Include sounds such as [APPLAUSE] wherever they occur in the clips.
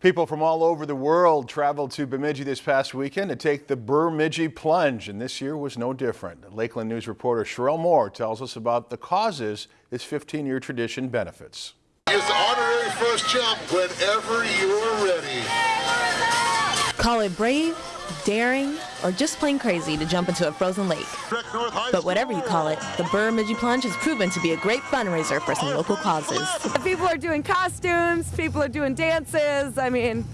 People from all over the world traveled to Bemidji this past weekend to take the Bemidji plunge, and this year was no different. Lakeland News reporter Sherelle Moore tells us about the causes this 15-year tradition benefits. It's the honorary first jump whenever you're ready. Call it brave, daring, or just plain crazy to jump into a frozen lake. But whatever you call it, the Bemidji Plunge has proven to be a great fundraiser for some local causes. People are doing costumes, people are doing dances. I mean,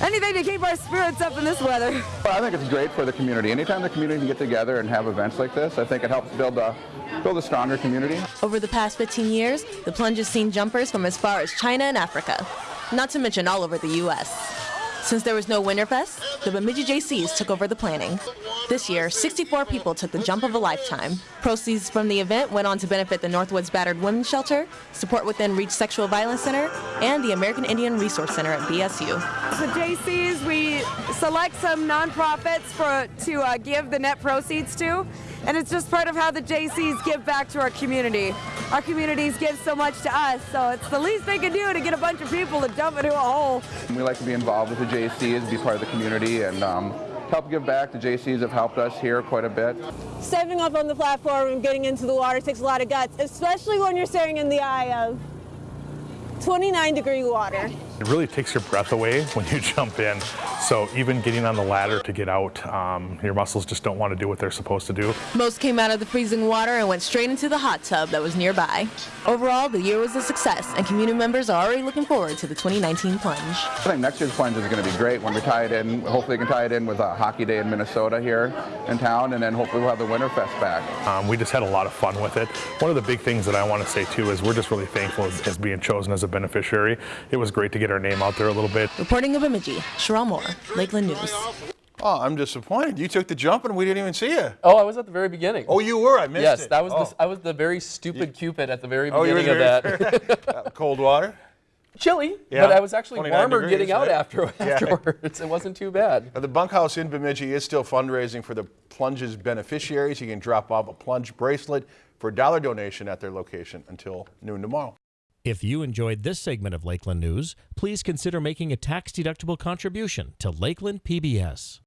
anything to keep our spirits up in this weather. Well, I think it's great for the community. Anytime the community can get together and have events like this, I think it helps build a build a stronger community. Over the past 15 years, the plunge has seen jumpers from as far as China and Africa, not to mention all over the U.S. Since there was no Winterfest, the Bemidji Jaycees took over the planning. This year, 64 people took the jump of a lifetime. Proceeds from the event went on to benefit the Northwoods Battered Women's Shelter, Support Within Reach Sexual Violence Center, and the American Indian Resource Center at BSU. The Jaycees, we select some nonprofits for to uh, give the net proceeds to, and it's just part of how the Jaycees give back to our community. Our communities give so much to us, so it's the least they can do to get a bunch of people to jump into a hole. We like to be involved with the Jaycees, be part of the community, and um, help give back. The Jaycees have helped us here quite a bit. Stepping up on the platform and getting into the water takes a lot of guts, especially when you're staring in the eye of 29 degree water. It really takes your breath away [LAUGHS] when you jump in. So even getting on the ladder to get out, um, your muscles just don't want to do what they're supposed to do. Most came out of the freezing water and went straight into the hot tub that was nearby. Overall, the year was a success, and community members are already looking forward to the 2019 plunge. I think next year's plunge is going to be great when we tie it in. Hopefully, we can tie it in with a hockey day in Minnesota here in town, and then hopefully we'll have the Winterfest back. Um, we just had a lot of fun with it. One of the big things that I want to say too is we're just really thankful as, as being chosen as a beneficiary. It was great to get our name out there a little bit. Reporting of Bemidji, Sherelle Moore, Lakeland News. Oh, I'm disappointed. You took the jump and we didn't even see you. Oh, I was at the very beginning. Oh, you were? I missed yes, it. that was oh. the, I was the very stupid Cupid at the very oh, beginning of that. [LAUGHS] uh, cold water? Chilly, Yeah. but I was actually warmer degrees, getting out right? after, [LAUGHS] Yeah. It wasn't too bad. Now, the bunkhouse in Bemidji is still fundraising for the plunge's beneficiaries. You can drop off a plunge bracelet for a dollar donation at their location until noon tomorrow. If you enjoyed this segment of Lakeland News, please consider making a tax-deductible contribution to Lakeland PBS.